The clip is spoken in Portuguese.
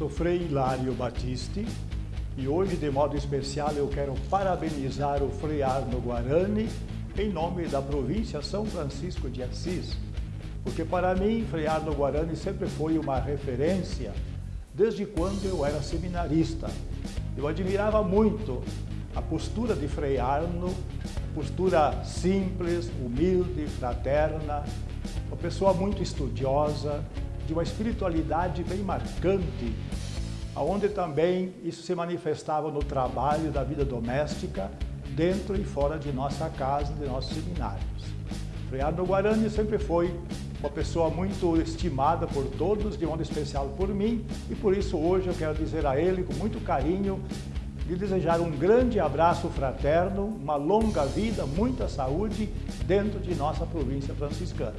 sou Frei Hilário Batiste e hoje, de modo especial, eu quero parabenizar o Frei Arno Guarani em nome da província São Francisco de Assis, porque para mim, Frei Arno Guarani sempre foi uma referência desde quando eu era seminarista. Eu admirava muito a postura de Frei Arno, postura simples, humilde, fraterna, uma pessoa muito estudiosa, de uma espiritualidade bem marcante, onde também isso se manifestava no trabalho da vida doméstica, dentro e fora de nossa casa, de nossos seminários. Frei Arno Guarani sempre foi uma pessoa muito estimada por todos, de modo especial por mim, e por isso hoje eu quero dizer a ele, com muito carinho, lhe desejar um grande abraço fraterno, uma longa vida, muita saúde dentro de nossa província franciscana.